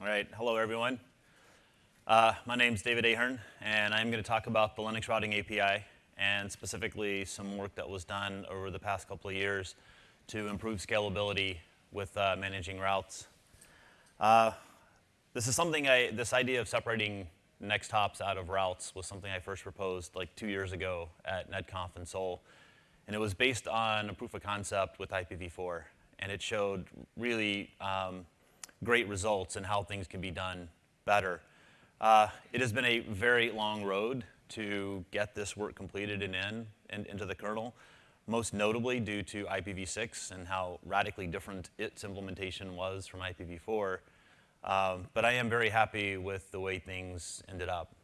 All right, hello everyone. Uh, my name is David Ahern, and I'm going to talk about the Linux Routing API, and specifically some work that was done over the past couple of years to improve scalability with uh, managing routes. Uh, this is something I, this idea of separating next hops out of routes was something I first proposed like two years ago at NetConf in Seoul. And it was based on a proof of concept with IPv4. And it showed really um, great results and how things can be done better. Uh, it has been a very long road to get this work completed and in, and into the kernel, most notably due to IPv6 and how radically different its implementation was from IPv4. Um, but I am very happy with the way things ended up.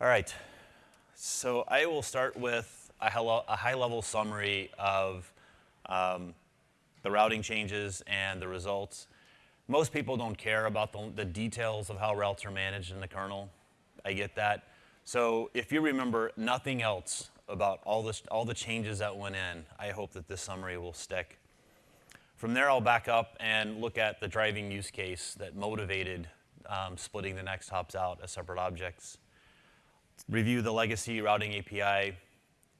All right, so I will start with a high-level summary of um, the routing changes and the results. Most people don't care about the, the details of how routes are managed in the kernel. I get that. So if you remember nothing else about all, this, all the changes that went in, I hope that this summary will stick. From there, I'll back up and look at the driving use case that motivated um, splitting the next hops out as separate objects. Review the legacy routing API,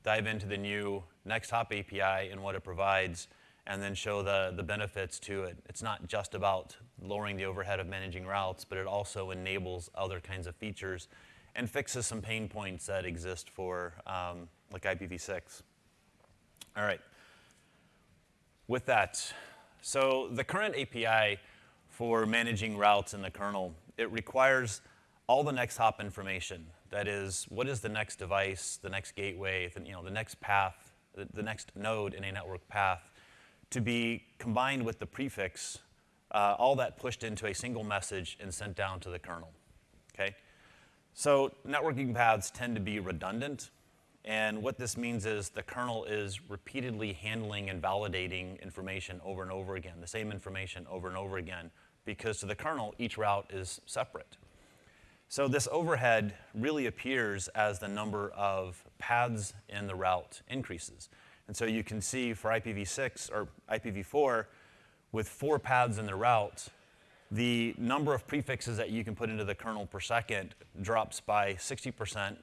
dive into the new next hop API and what it provides, and then show the, the benefits to it. It's not just about lowering the overhead of managing routes, but it also enables other kinds of features and fixes some pain points that exist for um, like IPv6. All right. With that, so the current API for managing routes in the kernel, it requires all the next hop information. That is, what is the next device, the next gateway, the, you know, the next path, the, the next node in a network path to be combined with the prefix, uh, all that pushed into a single message and sent down to the kernel, okay? So networking paths tend to be redundant, and what this means is the kernel is repeatedly handling and validating information over and over again, the same information over and over again, because to the kernel, each route is separate. So this overhead really appears as the number of paths in the route increases. And so you can see for IPv6 or IPv4, with four paths in the route, the number of prefixes that you can put into the kernel per second drops by 60%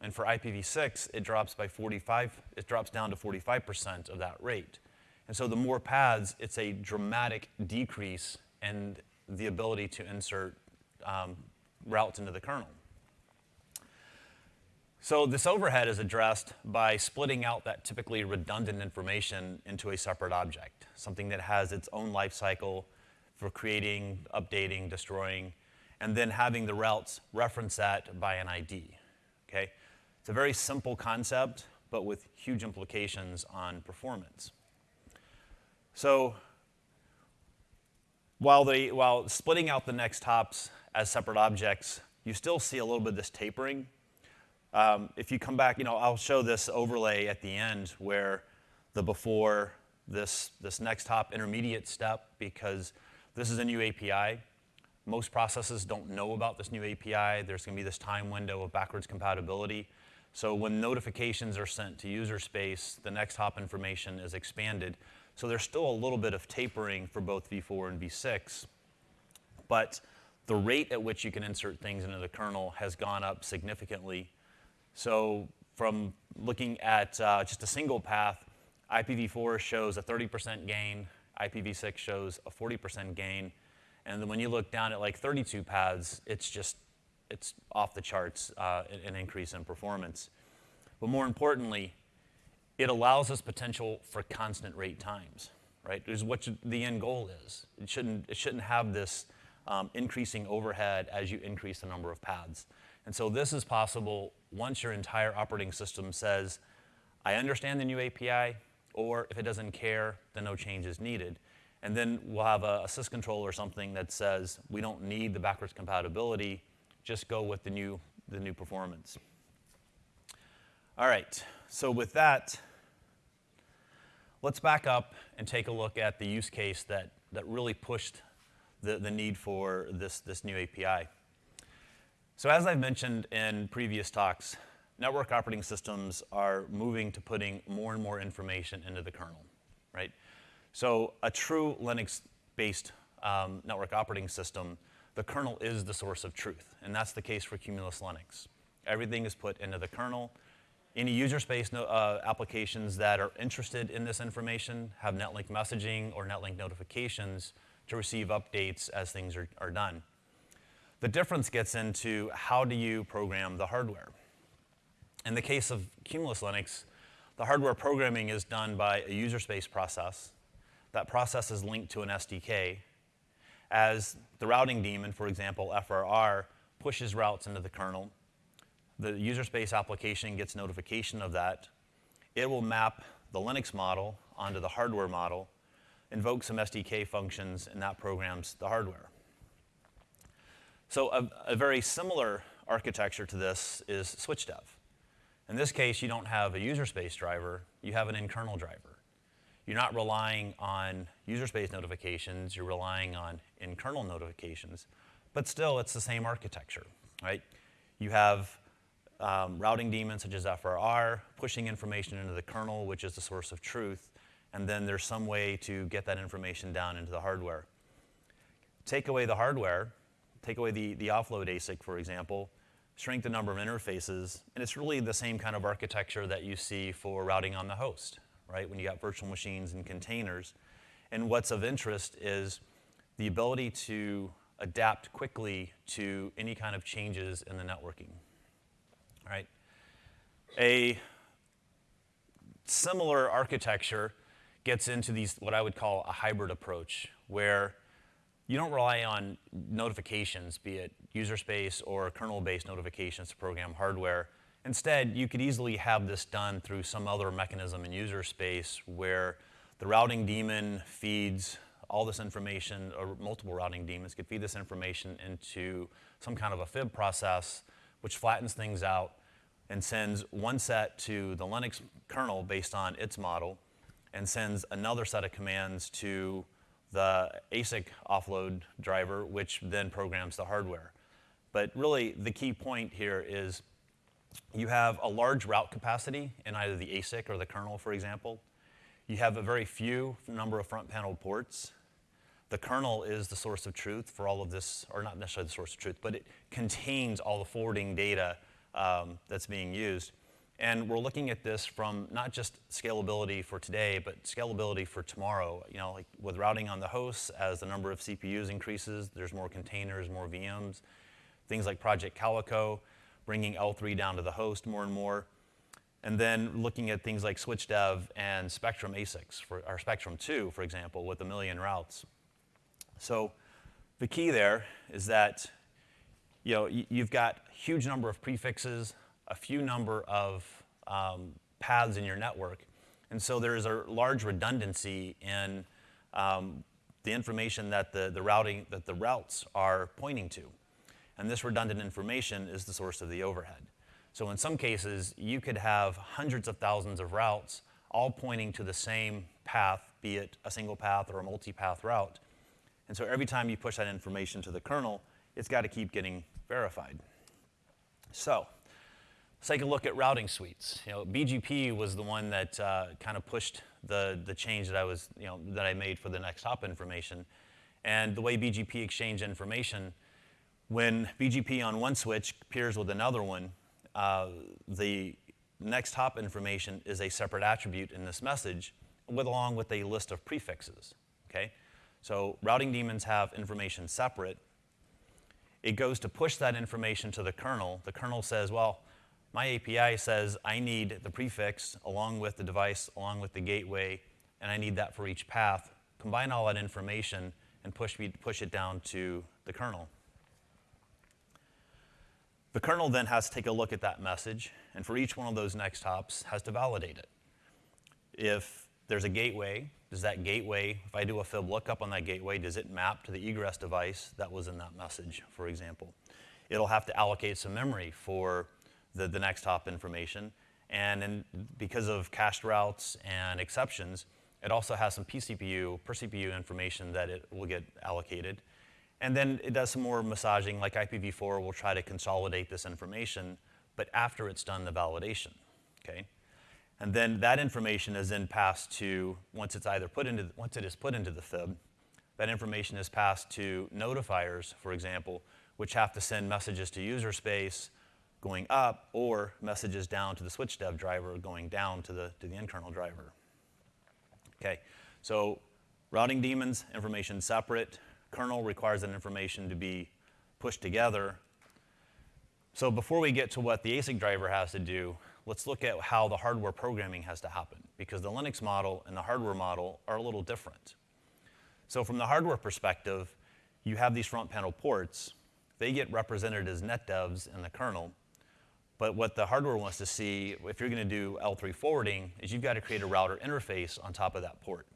and for IPv6, it drops by 45, it drops down to 45% of that rate. And so the more paths, it's a dramatic decrease in the ability to insert um, routes into the kernel. So this overhead is addressed by splitting out that typically redundant information into a separate object, something that has its own life cycle for creating, updating, destroying, and then having the routes reference that by an ID, okay? It's a very simple concept, but with huge implications on performance. So while, they, while splitting out the next hops as separate objects, you still see a little bit of this tapering. Um, if you come back, you know, I'll show this overlay at the end where the before this, this next hop intermediate step because this is a new API. Most processes don't know about this new API. There's going to be this time window of backwards compatibility. So when notifications are sent to user space, the next hop information is expanded. So there's still a little bit of tapering for both v4 and v6, but the rate at which you can insert things into the kernel has gone up significantly. So from looking at uh, just a single path, IPv4 shows a 30% gain, IPv6 shows a 40% gain, and then when you look down at like 32 paths, it's just it's off the charts, uh, an increase in performance. But more importantly, it allows us potential for constant rate times, right? Is what the end goal is. It shouldn't, it shouldn't have this um, increasing overhead as you increase the number of paths. And so this is possible once your entire operating system says, I understand the new API, or if it doesn't care, then no change is needed. And then we'll have a, a syscontrol or something that says, we don't need the backwards compatibility, just go with the new, the new performance. All right, so with that, let's back up and take a look at the use case that, that really pushed the, the need for this, this new API. So as I've mentioned in previous talks, network operating systems are moving to putting more and more information into the kernel, right? So a true Linux-based um, network operating system, the kernel is the source of truth, and that's the case for Cumulus Linux. Everything is put into the kernel. Any user space no, uh, applications that are interested in this information have netlink messaging or netlink notifications to receive updates as things are, are done. The difference gets into how do you program the hardware. In the case of Cumulus Linux, the hardware programming is done by a user space process. That process is linked to an SDK. As the routing daemon, for example, FRR, pushes routes into the kernel, the user space application gets notification of that. It will map the Linux model onto the hardware model, invoke some SDK functions, and that programs the hardware. So a, a very similar architecture to this is SwitchDev. In this case, you don't have a user space driver, you have an in-kernel driver. You're not relying on user space notifications, you're relying on in-kernel notifications, but still it's the same architecture, right? You have um, routing daemons such as FRR, pushing information into the kernel, which is the source of truth, and then there's some way to get that information down into the hardware. Take away the hardware, take away the, the offload ASIC, for example, shrink the number of interfaces, and it's really the same kind of architecture that you see for routing on the host, right? When you got virtual machines and containers. And what's of interest is the ability to adapt quickly to any kind of changes in the networking right? A similar architecture gets into these, what I would call a hybrid approach, where you don't rely on notifications, be it user space or kernel-based notifications to program hardware. Instead, you could easily have this done through some other mechanism in user space where the routing daemon feeds all this information, or multiple routing daemons could feed this information into some kind of a fib process, which flattens things out and sends one set to the Linux kernel based on its model, and sends another set of commands to the ASIC offload driver, which then programs the hardware. But really, the key point here is you have a large route capacity in either the ASIC or the kernel, for example. You have a very few number of front panel ports. The kernel is the source of truth for all of this, or not necessarily the source of truth, but it contains all the forwarding data um, that's being used. And we're looking at this from not just scalability for today, but scalability for tomorrow. You know, like with routing on the hosts, as the number of CPUs increases, there's more containers, more VMs. Things like Project Calico, bringing L3 down to the host more and more. And then looking at things like SwitchDev and Spectrum ASICs, for, or Spectrum 2, for example, with a million routes. So the key there is that you know, you've got huge number of prefixes, a few number of um, paths in your network. And so there is a large redundancy in um, the information that the, the routing, that the routes are pointing to. And this redundant information is the source of the overhead. So in some cases, you could have hundreds of thousands of routes all pointing to the same path, be it a single path or a multi-path route. And so every time you push that information to the kernel, it's got to keep getting verified. So let's take a look at routing suites. You know, BGP was the one that uh, kind of pushed the, the change that I was, you know, that I made for the next hop information. And the way BGP exchange information, when BGP on one switch pairs with another one, uh, the next hop information is a separate attribute in this message, with, along with a list of prefixes. Okay? So routing daemons have information separate, it goes to push that information to the kernel. The kernel says, well, my API says I need the prefix along with the device, along with the gateway, and I need that for each path. Combine all that information and push, me, push it down to the kernel. The kernel then has to take a look at that message, and for each one of those next hops, has to validate it. If there's a gateway. Does that gateway, if I do a fib lookup on that gateway, does it map to the egress device that was in that message, for example? It'll have to allocate some memory for the, the next hop information. And in, because of cached routes and exceptions, it also has some pCPU, per CPU information that it will get allocated. And then it does some more massaging, like IPv4 will try to consolidate this information, but after it's done the validation, okay? And then that information is then passed to, once it's either put into, once it is put into the fib, that information is passed to notifiers, for example, which have to send messages to user space going up or messages down to the switch dev driver going down to the, to the in-kernel driver. Okay, so routing daemons, information separate. Kernel requires that information to be pushed together. So before we get to what the ASIC driver has to do, let's look at how the hardware programming has to happen, because the Linux model and the hardware model are a little different. So from the hardware perspective, you have these front panel ports. They get represented as netdevs in the kernel. But what the hardware wants to see, if you're going to do L3 forwarding, is you've got to create a router interface on top of that port.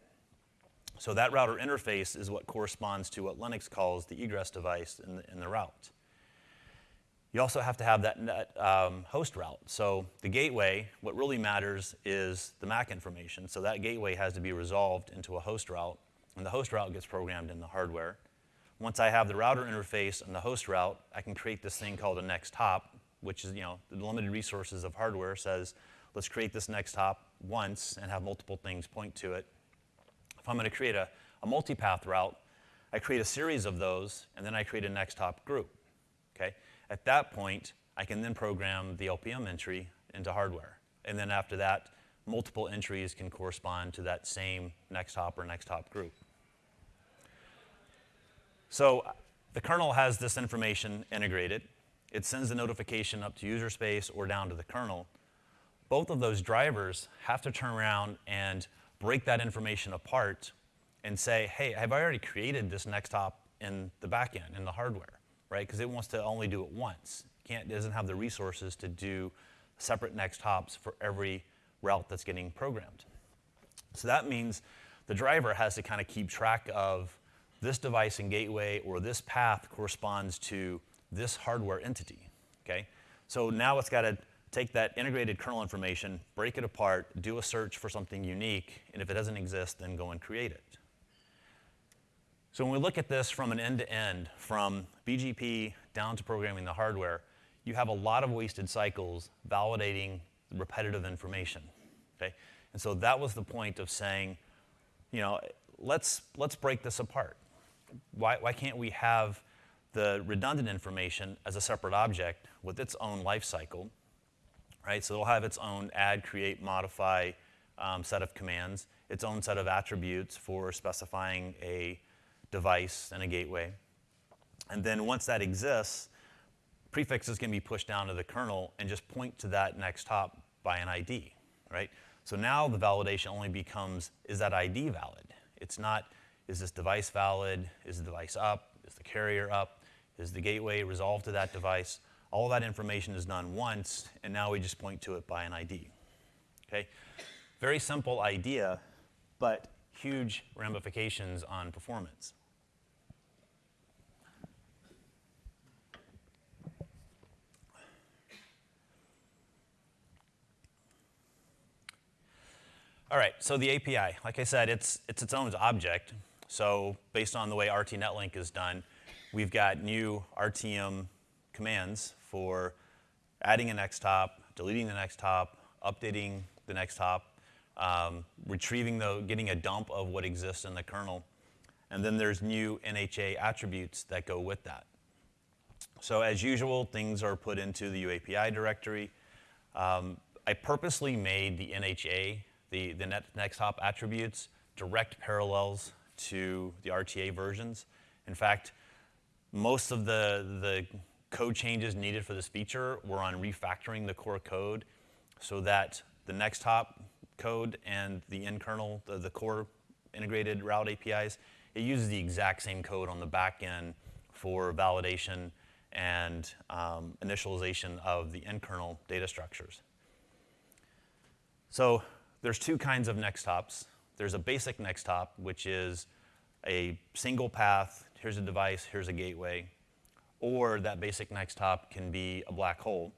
So that router interface is what corresponds to what Linux calls the egress device in the, in the route. You also have to have that net, um, host route. So the gateway, what really matters is the MAC information. So that gateway has to be resolved into a host route, and the host route gets programmed in the hardware. Once I have the router interface and the host route, I can create this thing called a next hop, which is, you know, the limited resources of hardware says, let's create this next hop once and have multiple things point to it. If I'm going to create a, a multipath route, I create a series of those, and then I create a next hop group. Okay? At that point, I can then program the LPM entry into hardware. And then after that, multiple entries can correspond to that same next hop or next hop group. So the kernel has this information integrated. It sends the notification up to user space or down to the kernel. Both of those drivers have to turn around and break that information apart and say, hey, have I already created this next hop in the backend, in the hardware, right? Because it wants to only do it once. Can't, it doesn't have the resources to do separate next hops for every route that's getting programmed. So that means the driver has to kind of keep track of this device and gateway or this path corresponds to this hardware entity, okay? So now it's got to take that integrated kernel information, break it apart, do a search for something unique, and if it doesn't exist, then go and create it. So when we look at this from an end-to-end, -end, from BGP down to programming the hardware, you have a lot of wasted cycles validating repetitive information, okay? And so that was the point of saying, you know, let's, let's break this apart. Why, why can't we have the redundant information as a separate object with its own life cycle, right? So it'll have its own add, create, modify um, set of commands, its own set of attributes for specifying a device and a gateway. And then once that exists, prefixes can be pushed down to the kernel and just point to that next hop by an ID, right? So now the validation only becomes, is that ID valid? It's not, is this device valid? Is the device up? Is the carrier up? Is the gateway resolved to that device? All that information is done once, and now we just point to it by an ID. Okay? Very simple idea, but huge ramifications on performance. All right, so the API, like I said, it's, it's its own object. So based on the way RT-Netlink is done, we've got new RTM commands for adding a next hop, deleting the next hop, updating the next hop, um, retrieving the, getting a dump of what exists in the kernel. And then there's new NHA attributes that go with that. So as usual, things are put into the UAPI directory. Um, I purposely made the NHA, the, the net, next hop attributes, direct parallels to the RTA versions. In fact, most of the, the code changes needed for this feature were on refactoring the core code so that the next hop code and the in-kernel, the, the core integrated route APIs, it uses the exact same code on the back end for validation and um, initialization of the in-kernel data structures. So there's two kinds of next hops. There's a basic next hop, which is a single path, here's a device, here's a gateway, or that basic next hop can be a black hole.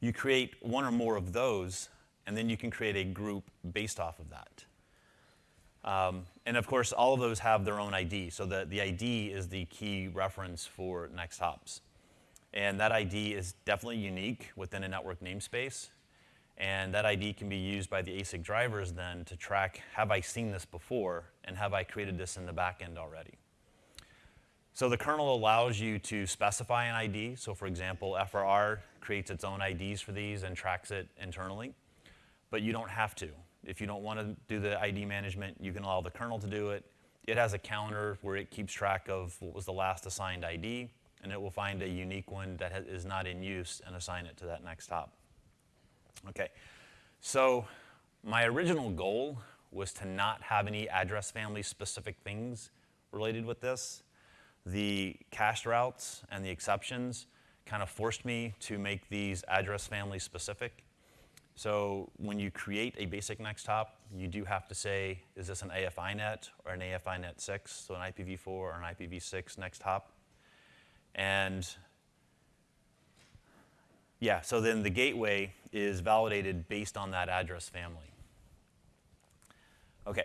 You create one or more of those, and then you can create a group based off of that. Um, and of course, all of those have their own ID. So the, the ID is the key reference for next hops. And that ID is definitely unique within a network namespace. And that ID can be used by the ASIC drivers then to track, have I seen this before, and have I created this in the backend already? So the kernel allows you to specify an ID. So for example, FRR creates its own IDs for these and tracks it internally. But you don't have to. If you don't want to do the ID management, you can allow the kernel to do it. It has a counter where it keeps track of what was the last assigned ID, and it will find a unique one that is not in use and assign it to that next hop. Okay, so my original goal was to not have any address family specific things related with this. The cached routes and the exceptions kind of forced me to make these address family specific. So when you create a basic next hop, you do have to say, is this an AF_INET or an AF_INET6, so an IPv4 or an IPv6 next hop? And yeah, so then the gateway is validated based on that address family. Okay,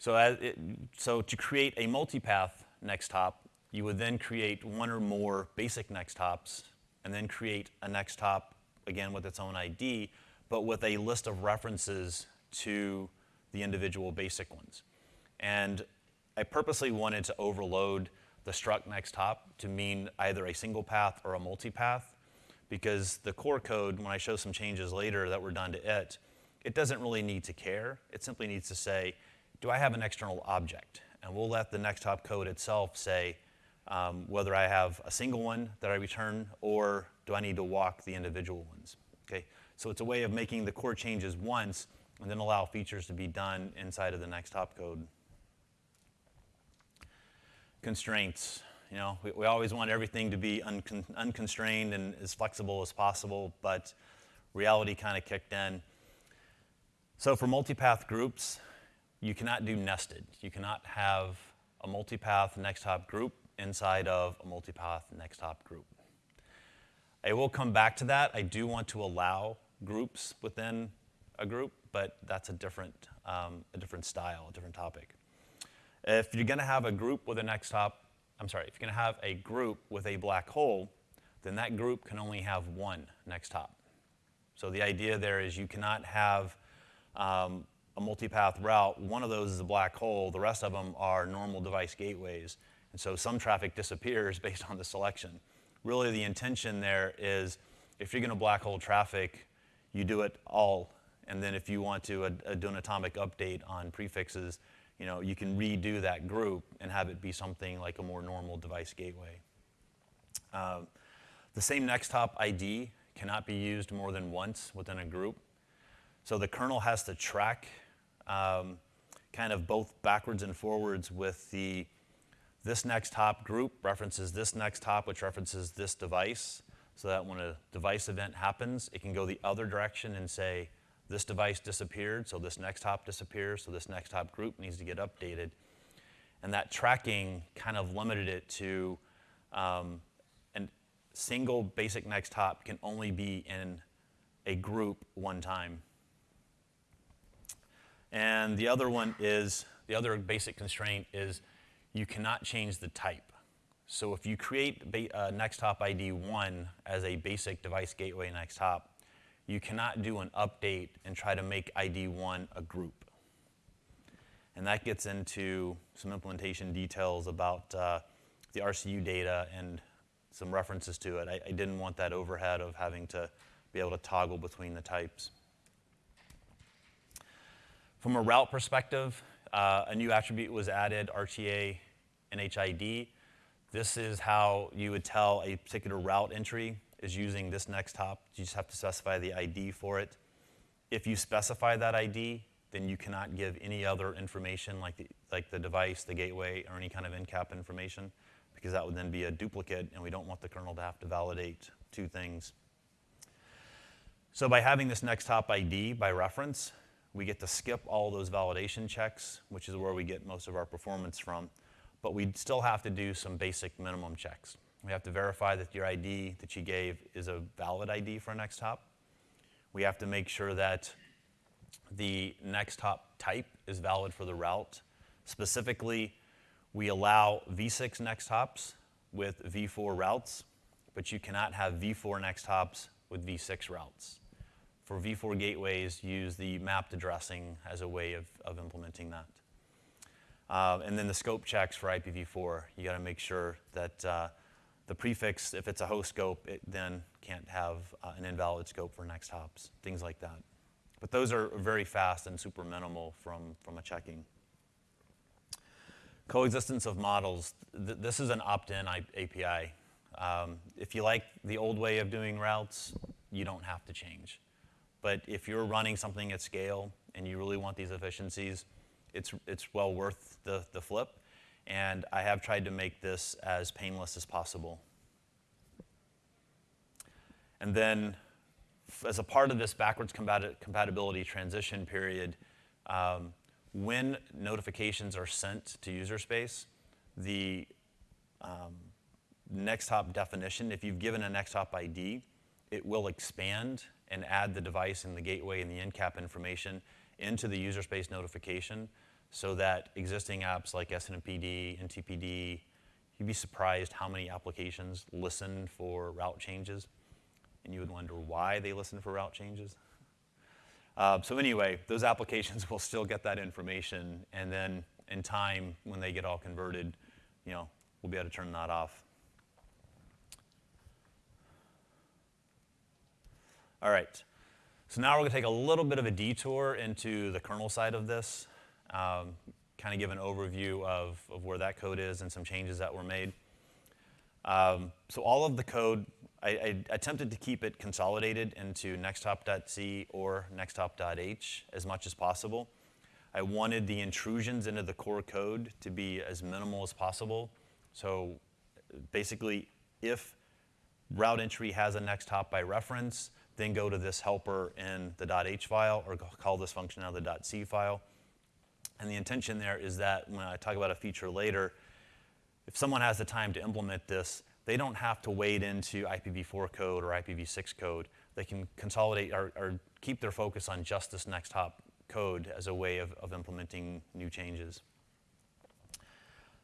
so, it, so to create a multipath next hop, you would then create one or more basic next hops, and then create a next hop, again with its own ID, but with a list of references to the individual basic ones. And I purposely wanted to overload the struct next hop to mean either a single path or a multipath, because the core code, when I show some changes later that were done to it, it doesn't really need to care. It simply needs to say, do I have an external object? And we'll let the next hop code itself say um, whether I have a single one that I return or do I need to walk the individual ones. Okay? So it's a way of making the core changes once and then allow features to be done inside of the next hop code. Constraints. You know, we, we always want everything to be uncon unconstrained and as flexible as possible, but reality kind of kicked in. So for multipath groups, you cannot do nested. You cannot have a multipath next hop group inside of a multipath next hop group. I will come back to that. I do want to allow groups within a group, but that's a different, um, a different style, a different topic. If you're going to have a group with a next hop, I'm sorry, if you're going to have a group with a black hole, then that group can only have one next hop. So the idea there is you cannot have um, a multipath route, one of those is a black hole, the rest of them are normal device gateways. And so some traffic disappears based on the selection. Really the intention there is if you're going to black hole traffic, you do it all. And then if you want to uh, do an atomic update on prefixes, you know, you can redo that group and have it be something like a more normal device gateway. Uh, the same next hop ID cannot be used more than once within a group. So the kernel has to track um, kind of both backwards and forwards with the this next hop group references this next hop, which references this device, so that when a device event happens, it can go the other direction and say, this device disappeared, so this next hop disappears, so this next hop group needs to get updated. And that tracking kind of limited it to um, a single basic next hop can only be in a group one time. And the other one is, the other basic constraint is you cannot change the type. So if you create uh, next hop ID 1 as a basic device gateway next hop, you cannot do an update and try to make ID 1 a group. And that gets into some implementation details about uh, the RCU data and some references to it. I, I didn't want that overhead of having to be able to toggle between the types. From a route perspective, uh, a new attribute was added, RTA NHID. This is how you would tell a particular route entry is using this next hop. You just have to specify the ID for it. If you specify that ID, then you cannot give any other information like the, like the device, the gateway, or any kind of encap information, because that would then be a duplicate, and we don't want the kernel to have to validate two things. So by having this next hop ID by reference, we get to skip all those validation checks, which is where we get most of our performance from. But we still have to do some basic minimum checks. We have to verify that your ID that you gave is a valid ID for a next hop. We have to make sure that the next hop type is valid for the route. Specifically, we allow V6 next hops with V4 routes, but you cannot have V4 next hops with V6 routes. for v4 gateways, use the mapped addressing as a way of, of implementing that. Uh, and then the scope checks for IPv4, you got to make sure that uh, the prefix, if it's a host scope, it then can't have uh, an invalid scope for next hops, things like that. But those are very fast and super minimal from, from a checking. Coexistence of models. Th this is an opt-in API. Um, if you like the old way of doing routes, you don't have to change. But if you're running something at scale and you really want these efficiencies, it's, it's well worth the, the flip. And I have tried to make this as painless as possible. And then as a part of this backwards compatibility transition period, um, when notifications are sent to user space, the um, next hop definition, if you've given a next hop ID, it will expand and add the device and the gateway and the encap information into the user space notification so that existing apps like SNMPD, NTPD, you'd be surprised how many applications listen for route changes. And you would wonder why they listen for route changes. Uh, so anyway, those applications will still get that information, and then in time, when they get all converted, you know, we'll be able to turn that off. All right. So now we're going to take a little bit of a detour into the kernel side of this, um, kind of give an overview of, of where that code is and some changes that were made. Um, so all of the code, I, I, attempted to keep it consolidated into nexthop.c or nexthop.h as much as possible. I wanted the intrusions into the core code to be as minimal as possible. So basically, if route entry has a next hop by reference, then go to this helper in the .h file or call this function out of the .c file. And the intention there is that when I talk about a feature later, if someone has the time to implement this, they don't have to wade into IPv4 code or IPv6 code. They can consolidate or, or keep their focus on just this next hop code as a way of, of implementing new changes.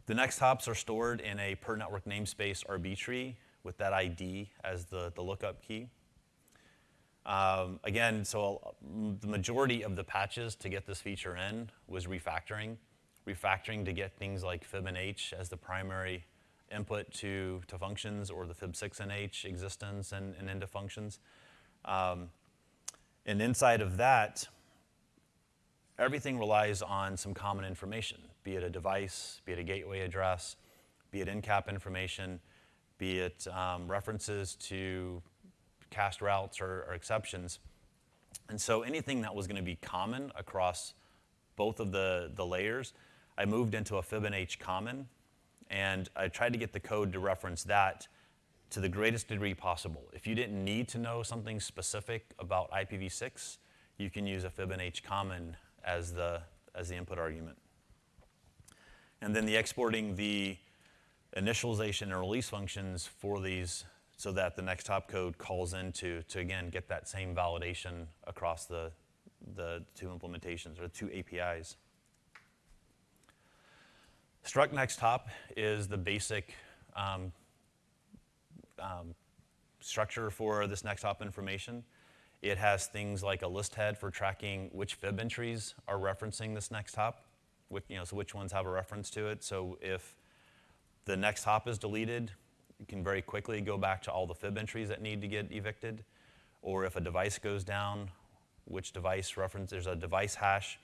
The next hops are stored in a per network namespace RB tree with that ID as the, the lookup key. Um, again, so the majority of the patches to get this feature in was refactoring. Refactoring to get things like fib_nh as the primary input to, to functions or the fib6_nh existence and, and into functions. Um, and inside of that, everything relies on some common information, be it a device, be it a gateway address, be it encap information, be it um, references to cached routes or, or exceptions. And so anything that was going to be common across both of the, the layers, I moved into a fib_nh common, and I tried to get the code to reference that to the greatest degree possible. If you didn't need to know something specific about IPv6, you can use a fib_nh common as the, as the input argument. And then the exporting the initialization and release functions for these so that the next hop code calls into to again get that same validation across the, the two implementations or the two APIs. Struct next hop is the basic um, um, structure for this next hop information. It has things like a list head for tracking which fib entries are referencing this next hop, which, you know, so which ones have a reference to it. So if the next hop is deleted, can very quickly go back to all the fib entries that need to get evicted. Or if a device goes down, which device reference, there's a device hash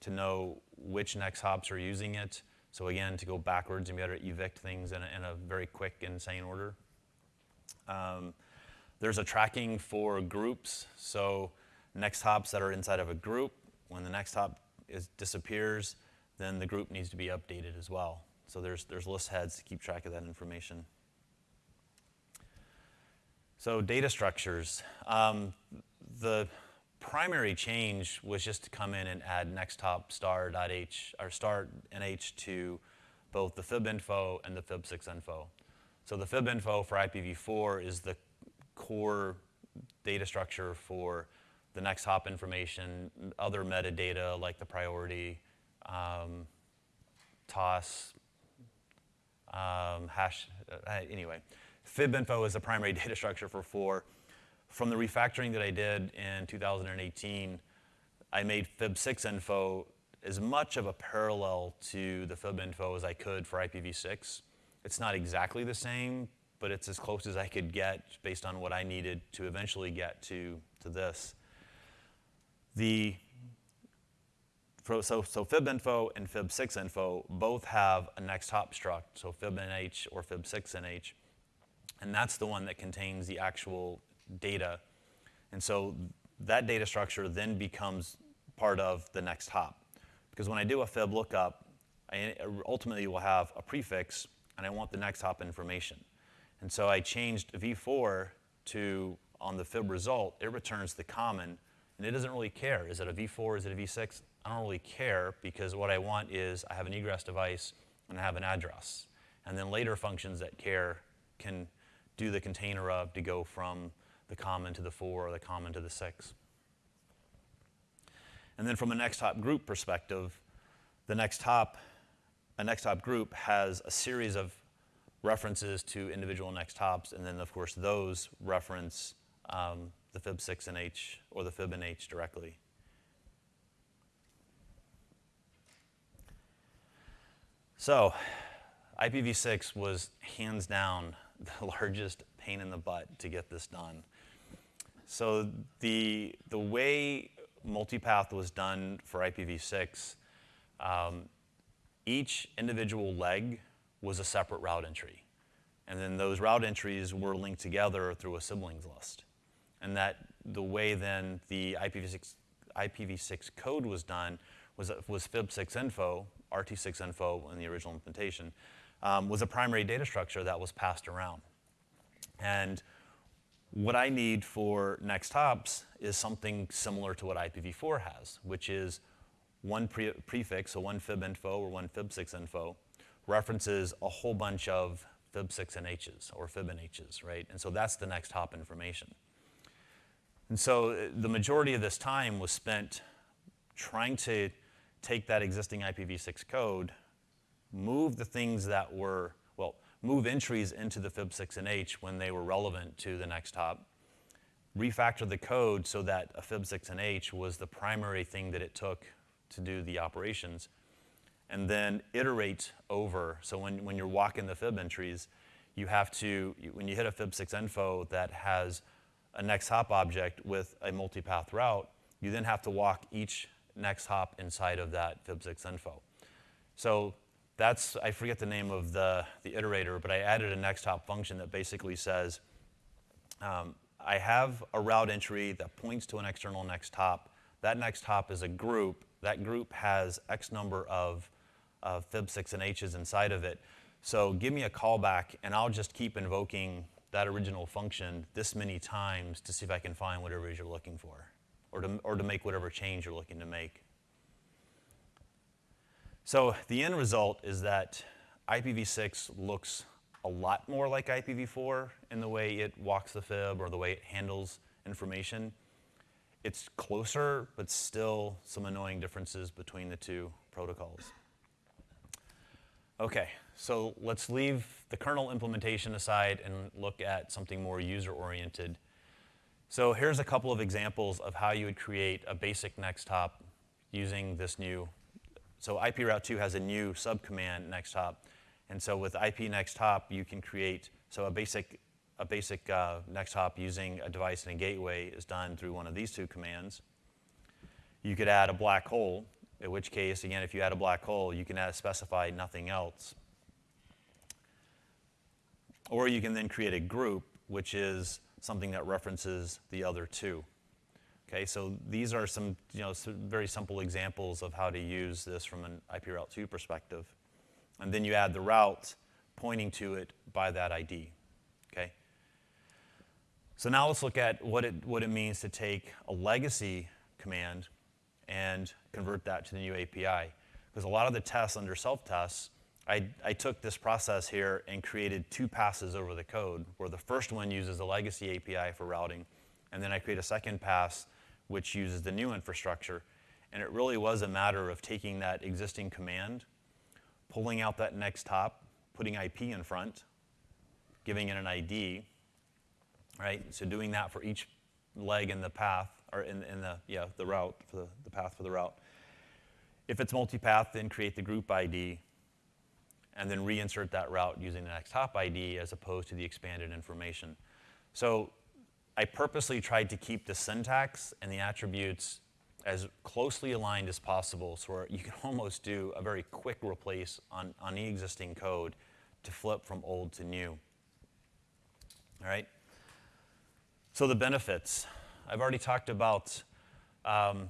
to know which next hops are using it. So again, to go backwards and be able to evict things in a, in a very quick, and insane order. Um, there's a tracking for groups. So next hops that are inside of a group, when the next hop is, disappears, then the group needs to be updated as well. So there's, there's list heads to keep track of that information. So data structures. Um, the primary change was just to come in and add nexthop star.h or star.nh to both the fib info and the fib6 info. So the fib info for IPv4 is the core data structure for the next hop information, other metadata like the priority, um, TOS, um, hash, uh, anyway. FibInfo is the primary data structure for 4. from the refactoring that I did in 2018, I made FIB6 info as much of a parallel to the FIB info as I could for IPv6. It's not exactly the same, but it's as close as I could get based on what I needed to eventually get to, to this. The, so, so FIB info and FIB6 info both have a next hop struct, so FIBNH or FIB6NH, and that's the one that contains the actual data. And so that data structure then becomes part of the next hop. Because when I do a fib lookup, I ultimately will have a prefix, and I want the next hop information. And so I changed v4 to, on the fib result, it returns the common, and it doesn't really care. Is it a v4, is it a v6? I don't really care because what I want is I have an egress device and I have an address. And then later functions that care can do the container of to go from the common to the 4 or the common to the 6. And then from a next hop group perspective, the next hop, a next hop group has a series of references to individual next hops, and then of course those reference um, the fib6_nh or the fibNH directly. So IPv6 was hands down the largest pain in the butt to get this done. So the, the way multipath was done for IPv6, um, each individual leg was a separate route entry. And then those route entries were linked together through a siblings list. And that the way then the IPv6, IPv6 code was done was, was fib6info, RT6info in the original implementation, um, was a primary data structure that was passed around. And what I need for next hops is something similar to what IPv4 has, which is one pre prefix, so one fib info or one fib6 info, references a whole bunch of fib6NHs or fibNHs, right? And so that's the next hop information. And so uh, the majority of this time was spent trying to take that existing IPv6 code, move the things that were well, move entries into the fib6_nh when they were relevant to the next hop, refactor the code so that a fib6_nh was the primary thing that it took to do the operations, and then iterate over. So when, when you're walking the fib entries, you have to, when you hit a fib6 info that has a next hop object with a multipath route, you then have to walk each next hop inside of that fib6 info. So that's, I forget the name of the, the iterator, but I added a next hop function that basically says, um, I have a route entry that points to an external next hop. That next hop is a group. That group has X number of, of fib6NHs inside of it. So give me a callback, and I'll just keep invoking that original function this many times to see if I can find whatever it is you're looking for, or to, or to make whatever change you're looking to make. So the end result is that IPv6 looks a lot more like IPv4 in the way it walks the fib or the way it handles information. It's closer, but still some annoying differences between the two protocols. Okay, so let's leave the kernel implementation aside and look at something more user-oriented. So here's a couple of examples of how you would create a basic next hop using this new so IP Route 2 has a new subcommand next hop. And so with IP next hop, you can create, so a basic, a basic uh, next hop using a device and a gateway is done through one of these two commands. You could add a black hole, in which case, again, if you add a black hole, you can add, specify nothing else. Or you can then create a group, which is something that references the other two. Okay, so these are some, you know, some very simple examples of how to use this from an IP Route 2 perspective. And then you add the route pointing to it by that ID. Okay? So now let's look at what it, what it means to take a legacy command and convert that to the new API. Because a lot of the tests under self-tests, I, I took this process here and created two passes over the code, where the first one uses a legacy API for routing, and then I create a second pass which uses the new infrastructure. And it really was a matter of taking that existing command, pulling out that next hop, putting IP in front, giving it an ID, right? So doing that for each leg in the path, or in, in the, yeah, the route, for the, the path for the route. If it's multipath, then create the group ID, and then reinsert that route using the next hop ID as opposed to the expanded information. So I purposely tried to keep the syntax and the attributes as closely aligned as possible so you can almost do a very quick replace on, on the existing code to flip from old to new. All right? So the benefits. I've already talked about um,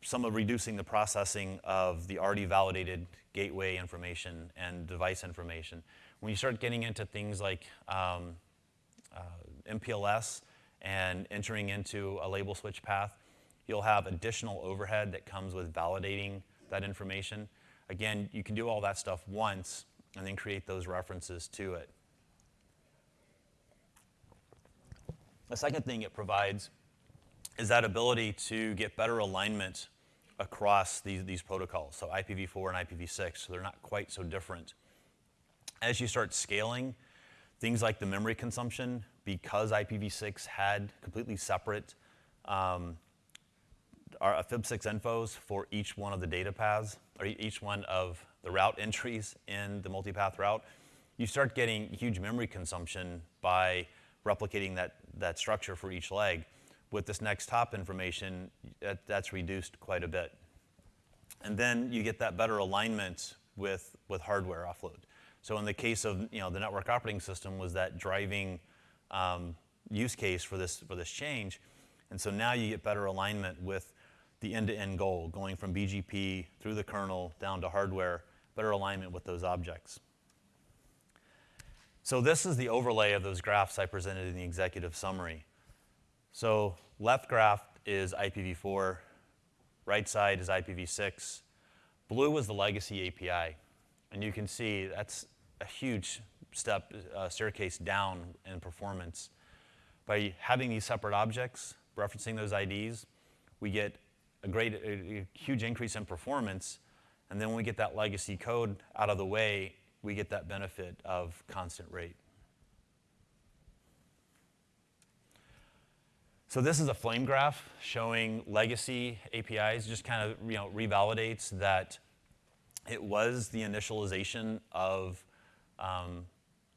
some of reducing the processing of the already validated gateway information and device information. When you start getting into things like um, MPLS and entering into a label switch path, you'll have additional overhead that comes with validating that information. Again, you can do all that stuff once and then create those references to it. The second thing it provides is that ability to get better alignment across these, these protocols, so IPv4 and IPv6, so they're not quite so different. As you start scaling, things like the memory consumption, because IPv6 had completely separate um, our FIB6 infos for each one of the data paths, or each one of the route entries in the multipath route, you start getting huge memory consumption by replicating that, that structure for each leg with this next hop information, that, that's reduced quite a bit. And then you get that better alignment with, with hardware offload. So in the case of you know, the network operating system was that driving um, use case for this, for this change. And so now you get better alignment with the end-to-end -end goal, going from BGP through the kernel down to hardware, better alignment with those objects. So this is the overlay of those graphs I presented in the executive summary. So left graph is IPv4, right side is IPv6. Blue is the legacy API. And you can see that's a huge step, uh, staircase down in performance. By having these separate objects, referencing those IDs, we get a great, a, a huge increase in performance. And then when we get that legacy code out of the way, we get that benefit of constant rate. So this is a flame graph showing legacy APIs, just kind of you know, revalidates that it was the initialization of um,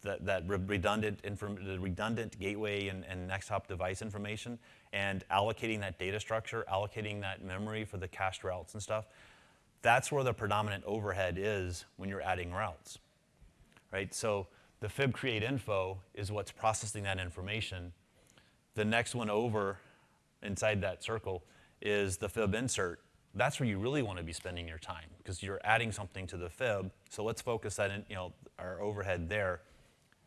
that, that redundant, the redundant gateway and, and next hop device information and allocating that data structure, allocating that memory for the cached routes and stuff. That's where the predominant overhead is when you're adding routes, right? So the fib create info is what's processing that information the next one over inside that circle is the fib insert. That's where you really want to be spending your time because you're adding something to the fib. So let's focus that in, you know, our overhead there.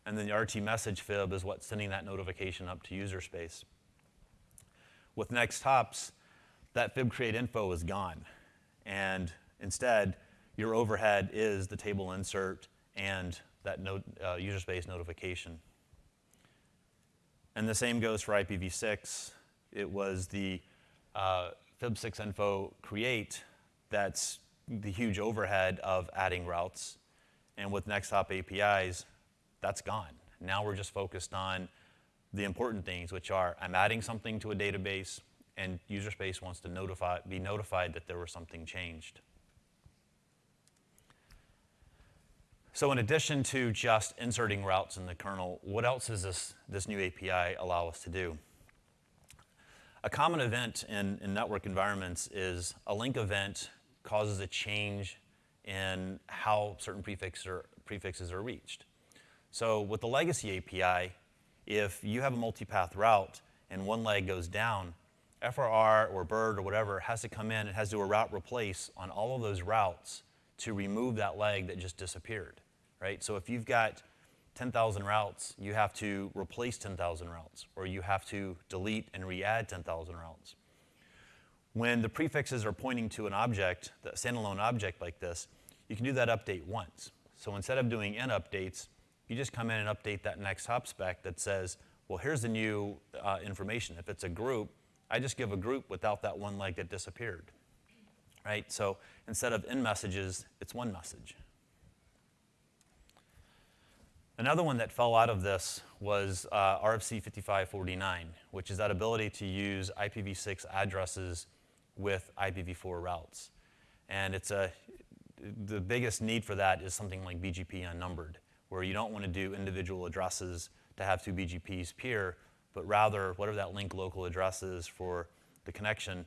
And then the RT message fib is what's sending that notification up to user space. With next hops, that fib create info is gone. And instead, your overhead is the table insert and that uh, user space notification. And the same goes for IPv6. It was the uh, FIB6 info create that's the huge overhead of adding routes. And with NextHop APIs, that's gone. Now we're just focused on the important things, which are I'm adding something to a database, and user space wants to notify, be notified that there was something changed. So in addition to just inserting routes in the kernel, what else does this, this new API allow us to do? A common event in, in network environments is a link event causes a change in how certain prefixes are, prefixes are reached. So with the legacy API, if you have a multipath route and one leg goes down, FRR or BIRD or whatever has to come in, it has to do a route replace on all of those routes to remove that leg that just disappeared right? So if you've got 10,000 routes, you have to replace 10,000 routes, or you have to delete and re-add 10,000 routes. When the prefixes are pointing to an object, a standalone object like this, you can do that update once. So instead of doing n updates, you just come in and update that next hop spec that says, well, here's the new uh, information. If it's a group, I just give a group without that one leg that disappeared, right? So instead of n messages, it's one message. Another one that fell out of this was uh, RFC 5549, which is that ability to use IPv6 addresses with IPv4 routes. And it's a, the biggest need for that is something like BGP unnumbered, where you don't want to do individual addresses to have two BGPs peer, but rather whatever that link local address is for the connection,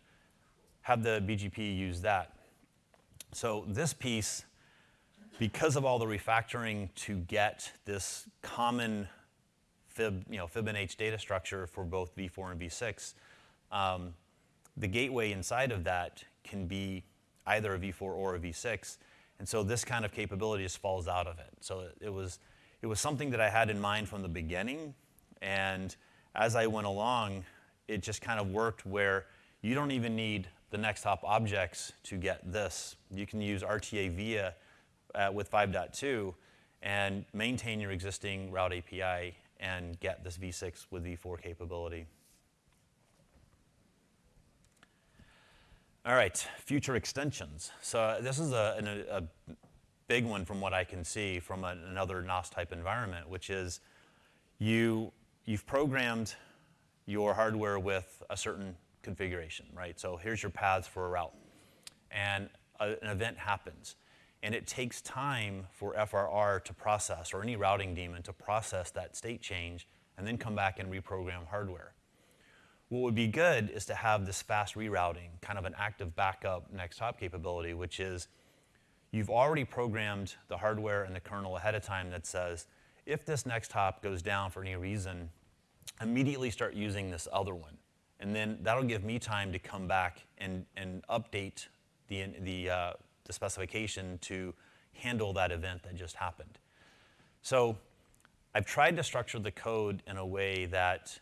have the BGP use that. So this piece, because of all the refactoring to get this common fib, you know, fib_nh data structure for both v4 and v6, um, the gateway inside of that can be either a v4 or a v6. And so this kind of capability just falls out of it. So it, it was, it was something that I had in mind from the beginning. And as I went along, it just kind of worked where you don't even need the next hop objects to get this. You can use RTA via uh, with 5.2 and maintain your existing route API and get this v6 with v4 capability. All right, future extensions. So this is a, a, a big one from what I can see from a, another NOS type environment, which is you, you've programmed your hardware with a certain configuration, right? So here's your paths for a route. And a, an event happens. And it takes time for FRR to process, or any routing daemon to process that state change, and then come back and reprogram hardware. What would be good is to have this fast rerouting, kind of an active backup next hop capability, which is you've already programmed the hardware and the kernel ahead of time that says, if this next hop goes down for any reason, immediately start using this other one. And then that'll give me time to come back and, and update the, the, uh, the specification to handle that event that just happened. So I've tried to structure the code in a way that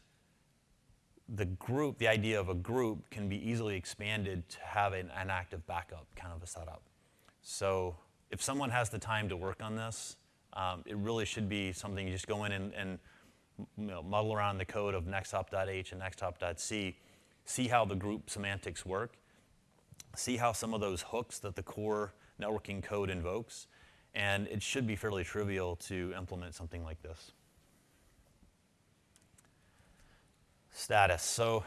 the group, the idea of a group can be easily expanded to have an, an active backup kind of a setup. So if someone has the time to work on this, um, it really should be something you just go in and, and you know, muddle around the code of nexthop.h and nexthop.c, see how the group semantics work, see how some of those hooks that the core networking code invokes, and it should be fairly trivial to implement something like this. Status. So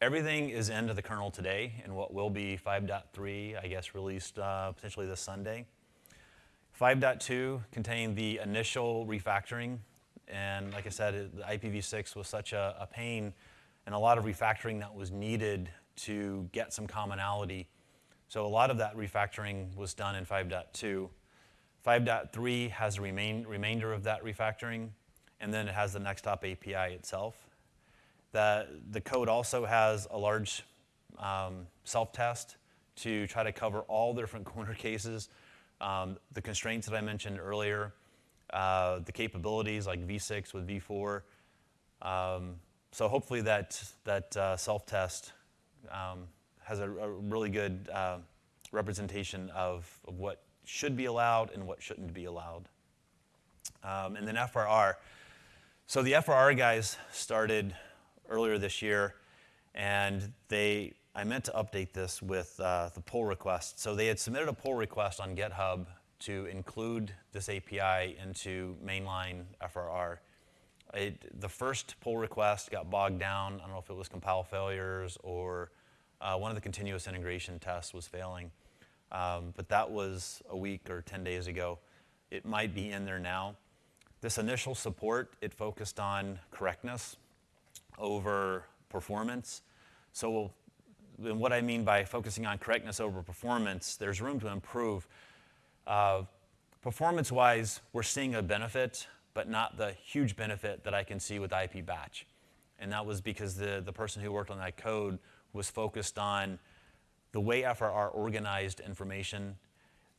everything is into the kernel today in what will be 5.3, I guess, released uh, potentially this Sunday. 5.2 contained the initial refactoring and like I said, the IPv6 was such a, a pain and a lot of refactoring that was needed to get some commonality. So a lot of that refactoring was done in 5.2. 5.3 has a remain, remainder of that refactoring, and then it has the Nexthop API itself. The, the code also has a large um, self-test to try to cover all the different corner cases. Um, the constraints that I mentioned earlier, uh, the capabilities like V6 with V4. Um, so hopefully that, that uh, self-test um, has a, a, really good uh, representation of, of, what should be allowed and what shouldn't be allowed. Um, and then FRR. So the FRR guys started earlier this year, and they I meant to update this with uh, the pull request. So they had submitted a pull request on GitHub to include this API into mainline FRR. It, the first pull request got bogged down. I don't know if it was compile failures or uh, one of the continuous integration tests was failing. Um, but that was a week or 10 days ago. It might be in there now. This initial support, it focused on correctness over performance. So and what I mean by focusing on correctness over performance, there's room to improve. Uh, Performance-wise, we're seeing a benefit, but not the huge benefit that I can see with IP batch. And that was because the, the person who worked on that code was focused on the way FRR organized information.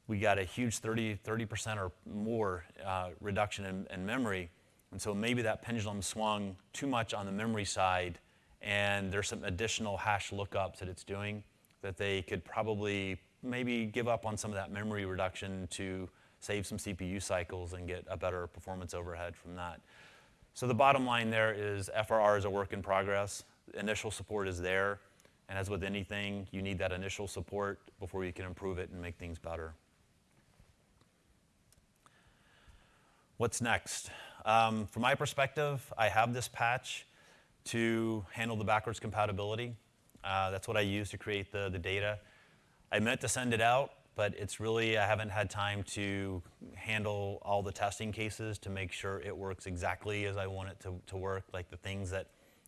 We got a huge 30, 30% or more uh, reduction in, in memory. And so maybe that pendulum swung too much on the memory side, and there's some additional hash lookups that it's doing that they could probably maybe give up on some of that memory reduction to save some CPU cycles and get a better performance overhead from that. So the bottom line there is FRR is a work in progress. Initial support is there. And as with anything, you need that initial support before you can improve it and make things better. What's next? Um, from my perspective, I have this patch to handle the backwards compatibility. Uh, that's what I use to create the, the data. I meant to send it out, but it's really, I haven't had time to handle all the testing cases to make sure it works exactly as I want it to, to work, like the things that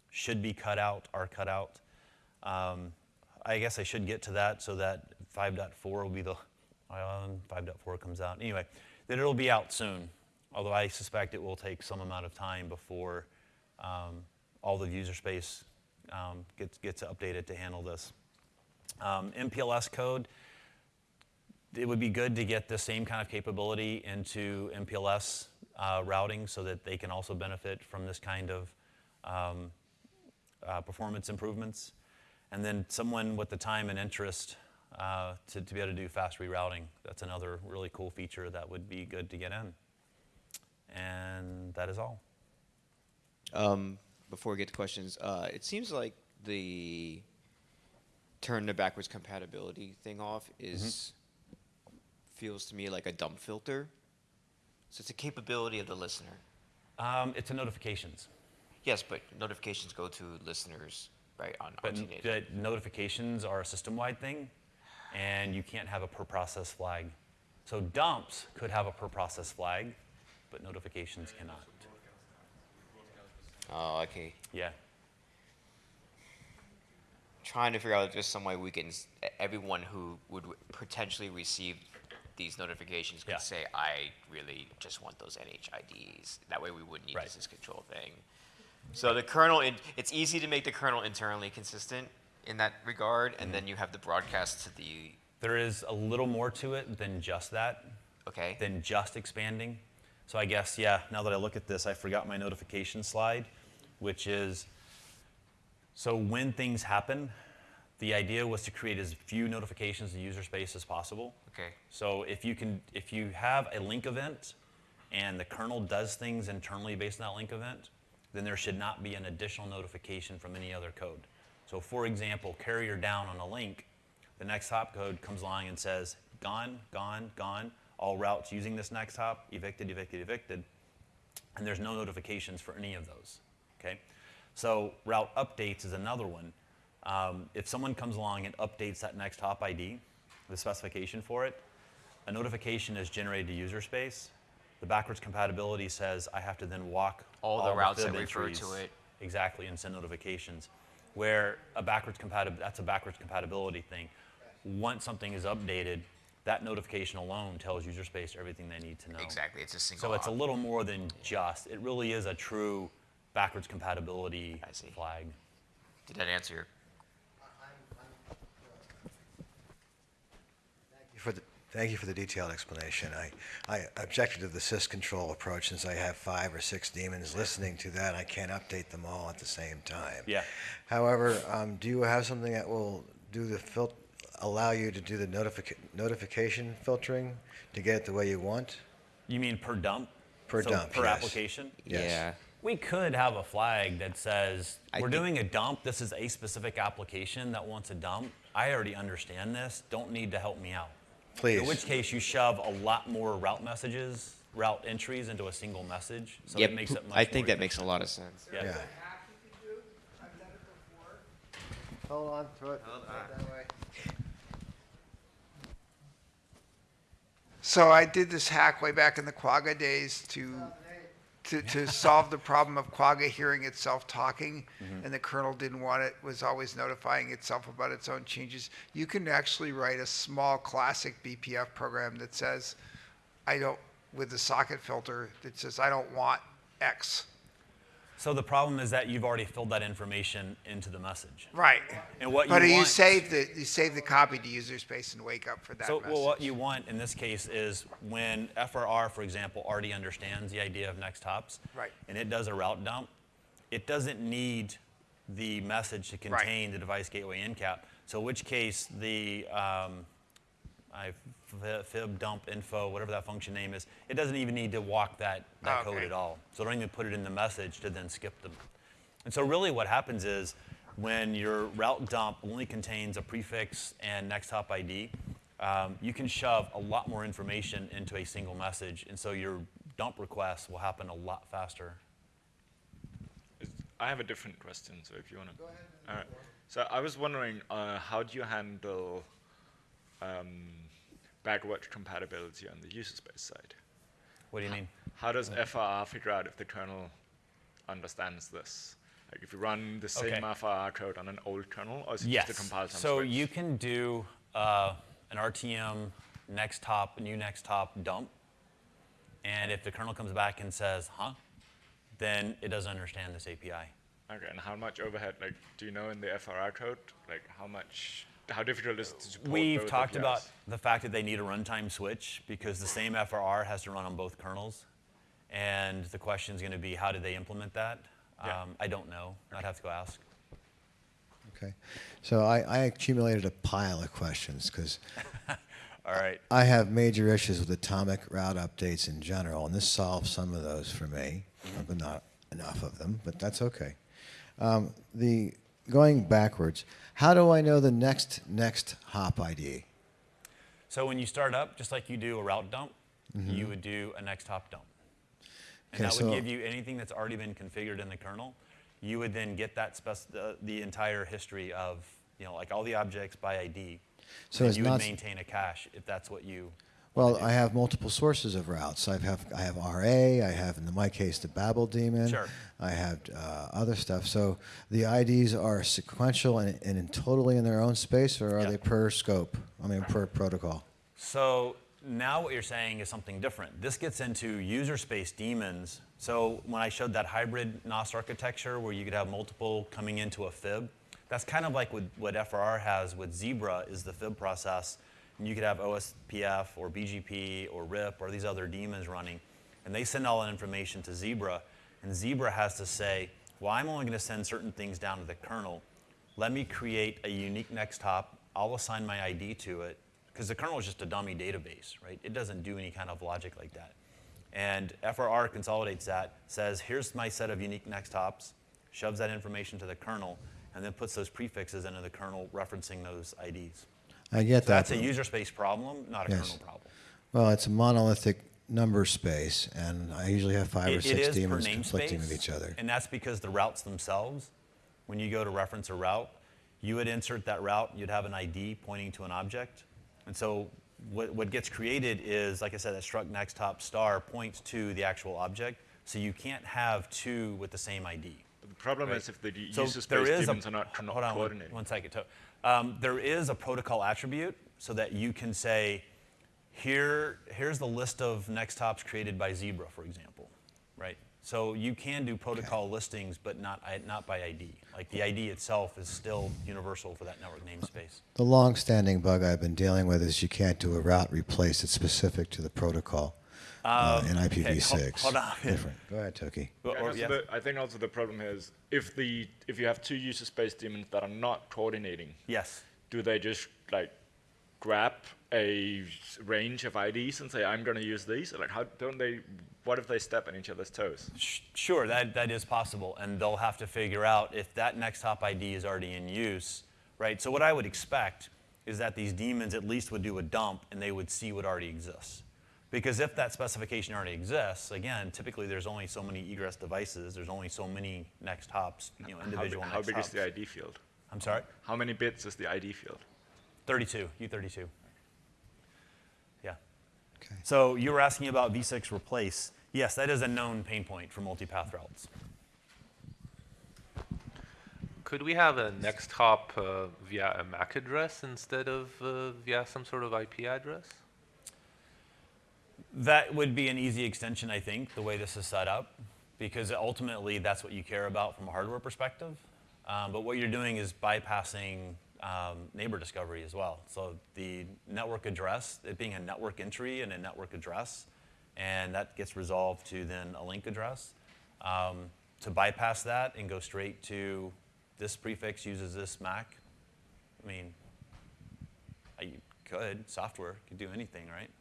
should be cut out are cut out. Um, I guess I should get to that so that 5.4 will be the, um, 5.4 comes out. Anyway, that it'll be out soon, although I suspect it will take some amount of time before um, all the user space um, gets, gets updated to handle this. Um, MPLS code, it would be good to get the same kind of capability into MPLS uh, routing so that they can also benefit from this kind of um, uh, performance improvements. And then someone with the time and interest uh, to, to be able to do fast rerouting. That's another really cool feature that would be good to get in. And that is all. Um, before we get to questions, uh, it seems like the turn the backwards compatibility thing off is feels to me like a dump filter. So it's a capability of the listener. Um, it's a notifications. Yes, but notifications go to listeners, right, on, But the notifications are a system-wide thing, and you can't have a per process flag. So dumps could have a per process flag, but notifications cannot. Oh, okay. Yeah. Trying to figure out just some way we can, everyone who would potentially receive these notifications could Yeah. say, I really just want those NHIDs. That way we wouldn't need Right. this control thing. So the kernel, in, it's easy to make the kernel internally consistent in that regard, and Mm-hmm. then you have the broadcast to the, There is a little more to it than just that, okay? than just expanding. So I guess, yeah, now that I look at this, I forgot my notification slide, which is, so when things happen, the idea was to create as few notifications in user space as possible. Okay. So if you can, if you have a link event and the kernel does things internally based on that link event, then there should not be an additional notification from any other code. So for example, carrier down on a link, the next hop code comes along and says, gone, gone, gone, all routes using this next hop, evicted, evicted, evicted, and there's no notifications for any of those, okay? So route updates is another one. Um, if someone comes along and updates that next hop ID, the specification for it, a notification is generated to user space. The backwards compatibility says I have to then walk All the routes that refer to it. exactly and send notifications. Where a backwards compatibility, that's a backwards compatibility thing. Once something is updated, that notification alone tells user space everything they need to know. Exactly, it's a single So it's a little more than just. It really is a true backwards compatibility I see. flag. Did that answer your, for the, thank you for the detailed explanation. I, I objected to the syscontrol approach since I have five or six daemons listening to that. I can't update them all at the same time. Yeah. However, um, do you have something that will do the fil- allow you to do the notific- notification filtering to get it the way you want? You mean per dump? Per So dump, Per yes. application? Yes. yeah, We could have a flag that says, I we're doing a dump, this is a specific application that wants a dump. I already understand this, don't need to help me out. Please. In which case, you shove a lot more route messages, route entries into a single message, so yep, it makes it much I think more that makes a lot of sense. Yeah. Yeah. hack you can do. I've done it. Hold on to it. That way. So I did this hack way back in the Quagga days to, to, to solve the problem of Quagga hearing itself talking, mm-hmm. and the kernel didn't want it, was always notifying itself about its own changes. You can actually write a small classic BPF program that says, I don't, with the socket filter, that says, I don't want X. So the problem is that you've already filled that information into the message. Right. And what you But you want- save the, you save the copy to user space and wake up for that So message. well, what you want in this case is when FRR, for example, already understands the idea of next hops, Right. and it does a route dump, it doesn't need the message to contain the device gateway encap. So in which case the um, I fi- fib dump info, whatever that function name is, it doesn't even need to walk that, that code Okay. at all. So don't even put it in the message to then skip them. And so really what happens is when your route dump only contains a prefix and next hop ID, um, you can shove a lot more information into a single message. And so you're dump requests will happen a lot faster. I have a different question, so if you want to. Go ahead. All right. So I was wondering, uh, how do you handle um, backwards compatibility on the user space side? What do you mean? How does FRR figure out if the kernel understands this? Like if you run the same Okay. FRR code on an old kernel, or is it Yes. just a compile time So switch? you can do uh, an RTM next hop, new next hop dump. And if the kernel comes back and says, huh, then it doesn't understand this API. Okay, and how much overhead, like, do you know in the FRR code, like, how much, how difficult is it to support We've talked APIs? about the fact that they need a runtime switch because the same FRR has to run on both kernels. And the question is going to be, how did they implement that? Yeah. Um, I don't know. I'd have to go ask. Okay. So I, I accumulated a pile of questions because All right. I have major issues with atomic route updates in general, and this solves some of those for me, but not enough of them, but that's okay. Um, the going backwards, how do I know the next next hop ID? So when you start up, just like you do a route dump, mm-hmm. you would do a next hop dump. And. Okay, that would so- give you anything that's already been configured in the kernel. You would then get that spec- the, the entire history of, you know, like all the objects by ID. So and you would maintain a cache if that's what you. Well, I have multiple sources of routes. I have I have RA. I have, in my case, the Babel daemon. Sure. I have uh, other stuff. So the IDs are sequential and, and in totally in their own space, or are Yeah. they per scope? I mean, per protocol. So now what you're saying is something different. This gets into user space daemons. So when I showed that hybrid NOS architecture where you could have multiple coming into a fib, that's kind of like what, what FRR has with Zebra is the fib process. You could have OSPF or BGP or RIP or these other daemons running. And they send all that information to Zebra. And Zebra has to say, well, I'm only going to send certain things down to the kernel. Let me create a unique next hop. I'll assign my ID to it because the kernel is just a dummy database, right? It doesn't do any kind of logic like that. And FRR consolidates that, says, here's my set of unique next hops, shoves that information to the kernel, and then puts those prefixes into the kernel referencing those IDs. I get So that's a user space problem, not a Yes. kernel problem. Well, it's a monolithic number space, and I usually have five or It- it six is per daemons conflicting with each other. And that's because the routes themselves, when you go to reference a route, you would insert that route, you'd have an ID pointing to an object. And so what, what gets created is, like I said, that struct nexthop star points to the actual object. So you can't have two with the same ID. But the problem right? is if the d- So user space is a- daemons are not, co- hold on one- coordinated. One second, To- um, there is a protocol attribute so that you can say, here, here's the list of next hops created by Zebra, for example, right? So you can do protocol listings, but not, not by ID. Like the ID itself is still universal for that network namespace. The long-standing bug I've been dealing with is you can't do a route replace that's specific to the protocol uh, in Um, IPv6. hol- hold on. Different. Go ahead, Toke. Or- Yeah, or- yeah. the- I think also the problem here is if the if you have two user space daemons that are not coordinating, Yes. do they just like grab a range of IDs and say I'm going to use these? Like how don't they? What if they step on each other's toes? Sure, that, that is possible, and they'll have to figure out if that next hop ID is already in use, right? So what I would expect is that these daemons at least would do a dump and they would see what already exists. Because if that specification already exists, again, typically there's only so many egress devices, there's only so many next hops, you know, How, big- individual how big hops. is the ID field? I'm sorry? How many bits is the ID field? 32, U32. Yeah. Okay. So you were asking about V6 replace. Yes, that is a known pain point for multipath routes. Could we have a next hop uh, via a MAC address instead of uh, via some sort of IP address? That would be an easy extension, I think, the way this is set up, because ultimately that's what you care about from a hardware perspective. Um, but what you're doing is bypassing um, neighbor discovery as well. So the network address, it being a network entry and a network address, and that gets resolved to then a link address. Um, to bypass that and go straight to this prefix uses this MAC, I mean, I you could, software could do anything, right?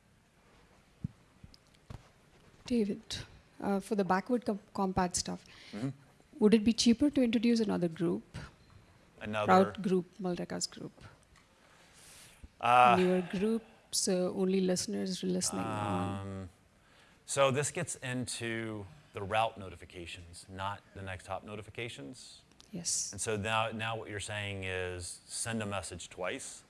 David, uh, for the backward com- compat stuff, Mm-hmm. would it be cheaper to introduce another group, Another. route group, multicast group, Uh, newer group, so only listeners are listening? Um, So this gets into the route notifications, not the next hop notifications. Yes. And so now, now what you're saying is send a message twice.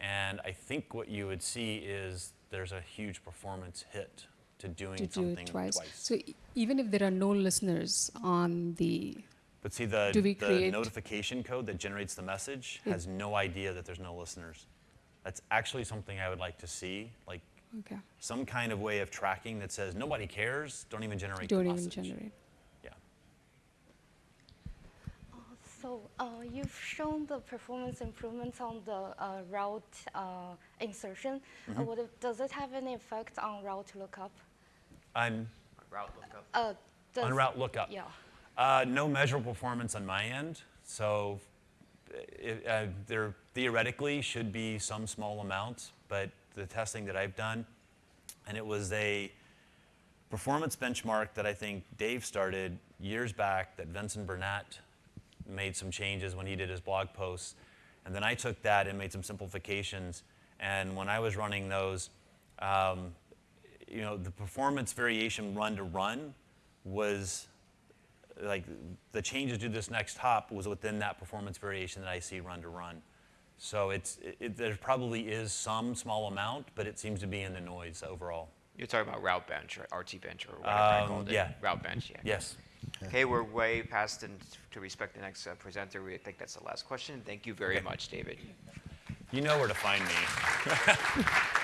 And I think what you would see is there's a huge performance hit to doing To do something it twice. So e- even if there are no listeners on the, But see, the, Do we the create- notification code that generates the message It- has no idea that there's no listeners. That's actually something I would like to see, like okay, some kind of way of tracking that says nobody cares, don't even generate don't the even generate. Yeah. So uh, you've shown the performance improvements on the uh, route uh, insertion. Would it, does it have any effect on route lookup? On, Route lookup. Uh, on route lookup. Yeah. Uh, no measurable performance on my end, so it, uh, there theoretically should be some small amount, but the testing that I've done, and it was a performance benchmark that I think Dave started years back that Vincent Bernat made some changes when he did his blog posts. And then I took that and made some simplifications. And when I was running those, um, you know, the performance variation run to run was like the changes to this next hop was within that performance variation that I see run to run. So it's, it, it, there probably is some small amount, but it seems to be in the noise overall. You're talking about route bench or RT bench or whatever I Um, called it. yeah. Route bench, yeah. Yes. Okay, we're way past and to respect the next uh, presenter. We think that's the last question. Thank you very Okay. much, David. You know where to find me.